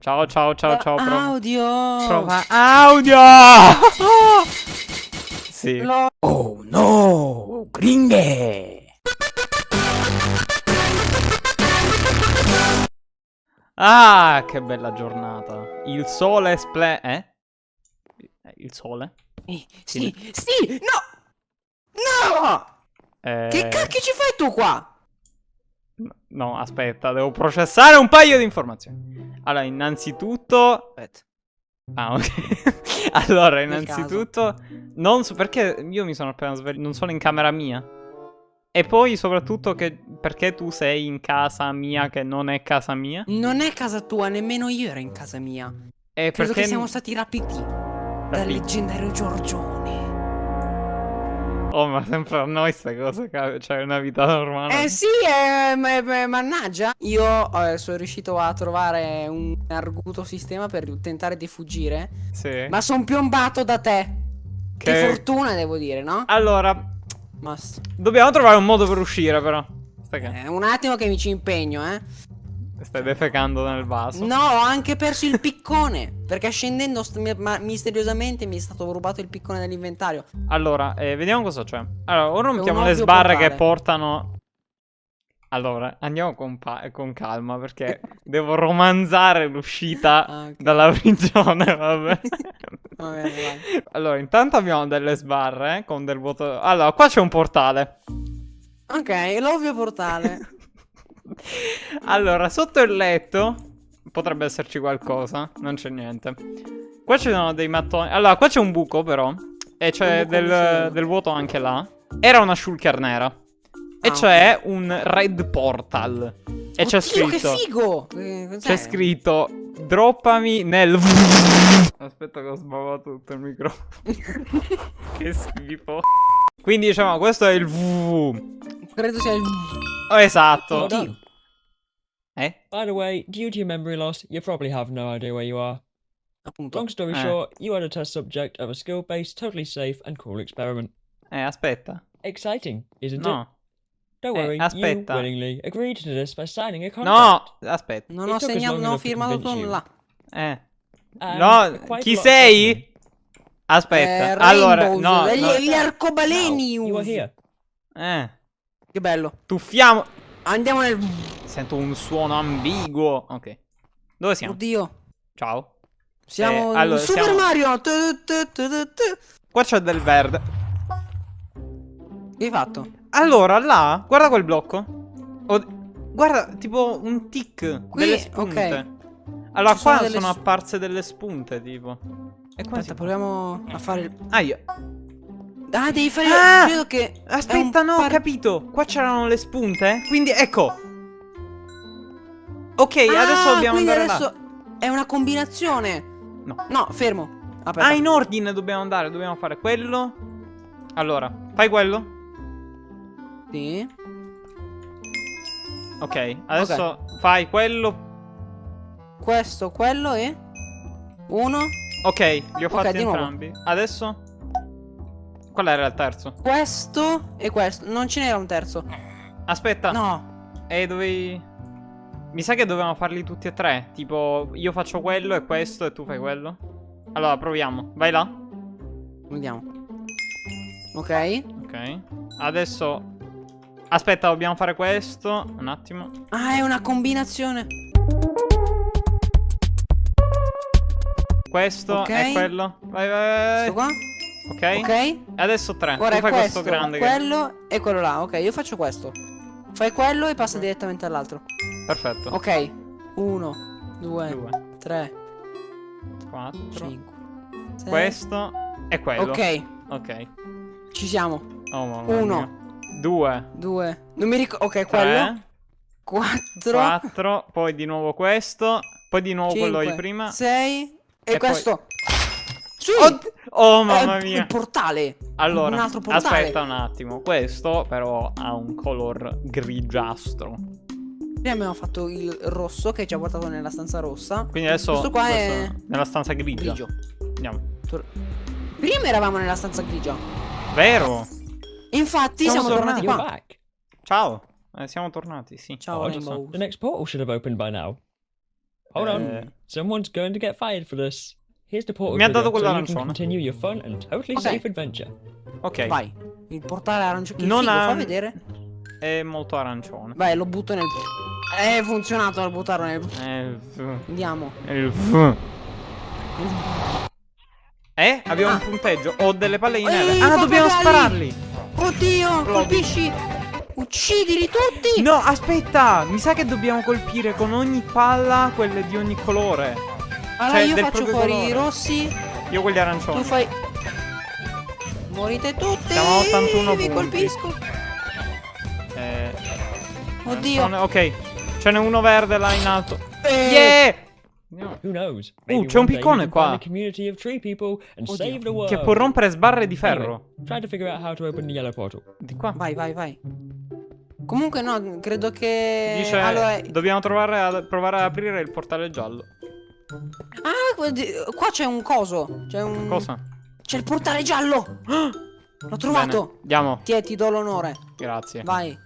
Ciao, ciao, ciao, ciao. Prova, Audio. prova audio. sì. Lo- Oh no, gringhe! Ah, che bella giornata. Il sole sple... Eh? Eh, Il sole? Eh, Sì, sì, no! No! Eh, Che cacchio ci fai tu qua? No, aspetta, devo processare un paio di informazioni. Allora, innanzitutto... Aspetta. Ah, ok. allora, innanzitutto... Non so perché io mi sono appena svegliato, non sono in camera mia. E poi soprattutto che perché tu sei in casa mia che non è casa mia? Non è casa tua, nemmeno io ero in casa mia. E Credo perché che siamo stati rapiti dal Rapiti. leggendario Giorgione. Oh, ma sempre a noi queste cose, ca- cioè una vita normale. Eh sì, eh, ma- ma- mannaggia. Io eh, sono riuscito a trovare un arguto sistema per tentare di fuggire. Sì. Ma sono piombato da te. Che, Che- fortuna, devo dire, no? Allora, Ma s- dobbiamo trovare un modo per uscire però. Eh, un attimo che mi ci impegno, eh. Stai defecando nel vaso. No, ho anche perso il piccone. Perché scendendo misteriosamente mi è stato rubato il piccone dall'inventario. Allora, eh, vediamo cosa c'è. Allora, ora mettiamo le sbarre che portale. portano. Allora, andiamo con, con calma perché devo romanzare l'uscita Ah, ok. dalla prigione, vabbè. Va bene, vai. allora, intanto abbiamo delle sbarre eh, con del vuoto. Allora, qua c'è un portale. Ok, l'ovvio portale. allora, sotto il letto potrebbe esserci qualcosa. Non c'è niente. Qua ci sono dei mattoni. Allora, qua c'è un buco, però. E c'è del, del vuoto anche là. Era una shulker nera. E Ah, c'è un red portal. E c'è Oddio, che scritto. figo! Eh? C'è scritto. Droppami nel. Aspetta che ho sbavato tutto il microfono. che schifo. Quindi diciamo, questo è il. Credo sia il... Oh, esatto. Oddio. Eh? By the way, due to your memory loss, you probably have no idea where you are. Appunto. Long story Eh. short, you are the test subject of a skill based, totally safe, and cool experiment. Eh, aspetta. Exciting, isn't it? No. Don't Eh, worry, aspetta. you willingly agreed to this by signing a No, contract. aspetta. Non It ho segnato, non ho firmato nulla. Eh. And No, chi sei? of Aspetta. Eh, allora, Rainbows, no, no. gli arcobaleni. Now, you are here. Eh. Che bello. Tuffiamo. Andiamo nel... Sento un suono ambiguo. Ok. Dove siamo? Oddio. Ciao. Siamo Eh, allora, Super siamo- Mario. Tu, tu, tu, tu, tu. Qua c'è del verde. Che hai fatto? Allora, là, guarda quel blocco. Oh, guarda, tipo un tic Qui, delle spunte. ok. Allora, Ci qua sono sono, delle apparse delle spunte, tipo. E qua Aspetta, proviamo a fare il... Ah, io. Ah, devi fare... Ah! Credo che... Aspetta, no, ho par- capito. Qua c'erano le spunte. Quindi, ecco. Ok, Ah, adesso dobbiamo andare là. adesso è una combinazione. No. No, fermo. Aspetta. Ah, in ordine dobbiamo andare. Dobbiamo fare quello. Allora, fai quello. Sì. Ok, adesso fai quello. Questo, quello e... Uno. Ok, li ho Ok, fatti di nuovo. entrambi. Adesso. Qual era il terzo? Questo e questo. Non ce n'era un terzo. Aspetta. No. E dovevi. Mi sa che dovevamo farli tutti e tre. Tipo, io faccio quello e questo e tu fai quello. Allora, proviamo. Vai là. Vediamo. Ok. Ok. Adesso. Aspetta, dobbiamo fare questo. Un attimo. Ah, è una combinazione. Questo Ok. e quello. Vai, vai, Questo vai. qua. Ok. Ok. E adesso tre. Ora tu è fai questo, questo grande. che- quello e quello là. Ok, io faccio questo. Fai quello e passa direttamente all'altro. Perfetto. Ok. Uno, due, Due, tre, quattro. cinque. sei. Questo e quello. Ok, Ok. ci siamo. Oh, Uno. mia. Due. Due. Non mi ricordo. Ok, quello. Tre. Quattro. Quattro. Poi di nuovo questo. Poi di nuovo quello di cinque, prima. Sei. E, E poi- questo. Sì. Oh, È mamma mia. Il portale. Allora, un altro portale. aspetta un attimo. Questo però ha un color grigiastro. Prima abbiamo fatto il rosso che ci ha portato nella stanza rossa. Quindi adesso Questo qua è questo- nella stanza grigia. grigio. Andiamo. Tor- Prima eravamo nella stanza grigia. Vero? Infatti Siamo siamo, tornati You're qua. back. Ciao. Eh, siamo tornati, sì. Ciao Oh, the next portal should have opened by now. Hold Eh. on. Someone's going to get fired for this. Here's the portal Mi ha dato so you quell'arancione. can continue your fun and totally Ok. safe adventure. Ok. Vai. Il portale arancio. Che Non figo, ha- fa vedere. È molto arancione. Vai, lo butto nel. Eh, È funzionato a buttarlo nel. V- Andiamo. il Eh? Abbiamo Ah. un punteggio. Ho delle palle di Ehi, neve. Ah, dobbiamo spararli. Oddio, colpisci. Uccidili tutti. No, aspetta. Mi sa che dobbiamo colpire con ogni palla quelle di ogni colore. Allora cioè, io del faccio fuori i rossi. Io quelli arancioni. Tu fai. Morite tutti. Siamo a 81 Vi punti. colpisco. Eh, Oddio. arancione- Ok. Ce n'è uno verde là in alto. Eh. Yeah! Who knows? Uh, c'è un piccone qua. Oddio. Che può rompere sbarre di ferro. Di qua. Vai, vai, vai. Comunque no, credo che. Dice Allora. dobbiamo trovare a, provare ad aprire il portale giallo. Ah, qua c'è un coso. C'è un. Cosa? C'è il portale giallo. L'ho trovato. Bene, Andiamo. Ti, ti do l'onore. Grazie. Vai.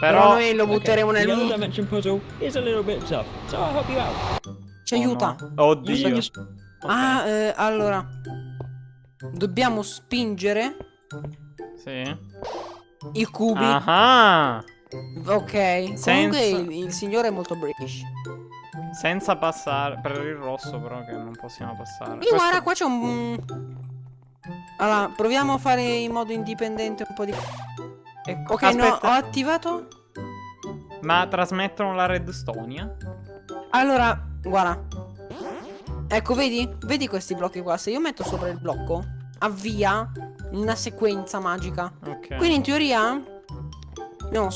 Però Però noi lo Okay, butteremo the nel. other dimension puzzle is a little bit tough, so I'll help you out. Ci Oh, aiuta. no. Oddio. Just- Ok, Ah, eh, allora. Dobbiamo spingere Sì. i cubi. Ah. Ok. Comunque Senza- il, il signore è molto British. Senza passare per il rosso però che non possiamo passare. Io guarda, qua c'è un. Allora, proviamo a fare in modo indipendente un po' di. Ecco, Ok, no, ho aspetta. attivato. Ma trasmettono la redstone? Allora, guarda. Ecco, vedi? Vedi questi blocchi qua? Se io metto sopra il blocco, avvia una sequenza magica. Ok. Quindi in teoria. No.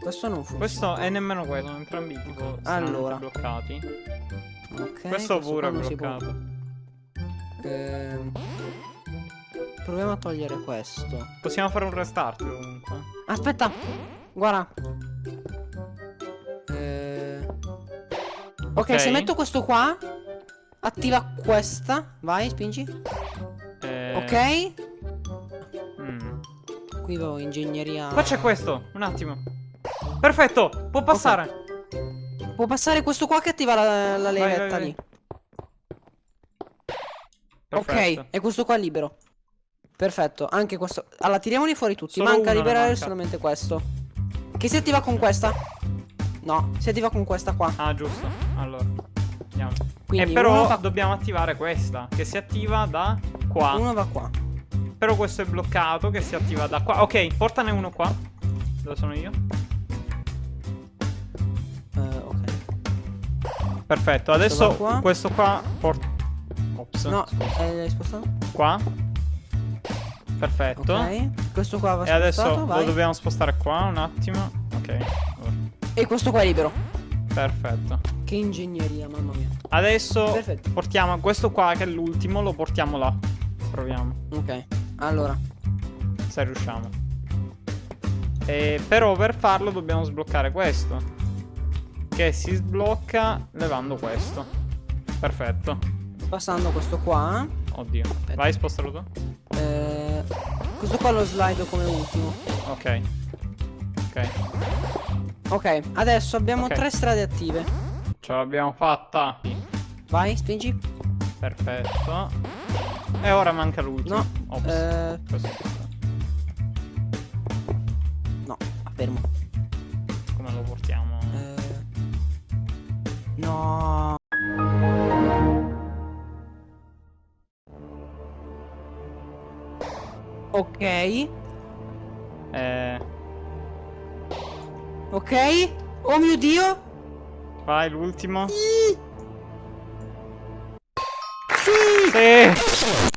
Questo non funziona. Questo è nemmeno questo, sono entrambi tipo Allora. bloccati. Ok, questo pure qua è può. bloccato. Ehm, Proviamo a togliere questo. Possiamo fare un restart comunque. Aspetta, guarda. Eh, Ok, Ok. se metto questo qua, attiva questa. Vai, spingi. Eh, Ok. mm. Qui avevo ingegneria. Qua c'è questo, un attimo. Perfetto, può passare. Può passare questo qua che attiva la, la levetta vai. lì. Perfetto. Ok, e questo qua è libero. Perfetto, anche questo. Allora, tiriamoli fuori tutti. Solo manca liberare manca. solamente questo. Che si attiva con questa? No, si attiva con questa qua. Ah, giusto. Allora, andiamo. Quindi e però uno va- dobbiamo attivare questa, che si attiva da qua. Uno va qua. Però questo è bloccato, che si attiva da qua. Ok, portane uno qua. Dove sono io? Perfetto, adesso qua. questo qua porta... Ops. No, eh, hai spostato? Qua. Perfetto. Ok. Questo qua va E adesso spostato, lo vai. dobbiamo spostare qua un attimo. Ok. E questo qua è libero. Perfetto. Che ingegneria, mamma mia. Adesso Perfetto. portiamo questo qua che è l'ultimo, lo portiamo là. Proviamo, Ok. Allora. se riusciamo. E però per farlo dobbiamo sbloccare questo. Che si sblocca levando questo. Perfetto. Passando questo qua. Oddio. Vai, spostalo tu. Eh, questo qua lo slido come ultimo. Ok. Ok. Ok, adesso abbiamo Ok. tre strade attive. Ce l'abbiamo fatta. Vai, spingi. Perfetto. E ora manca l'ultimo. No. Ops. Eh, no, fermo. No. Ok. Eh, Ok. Oh mio dio. vai, l'ultimo. Sì. Sì!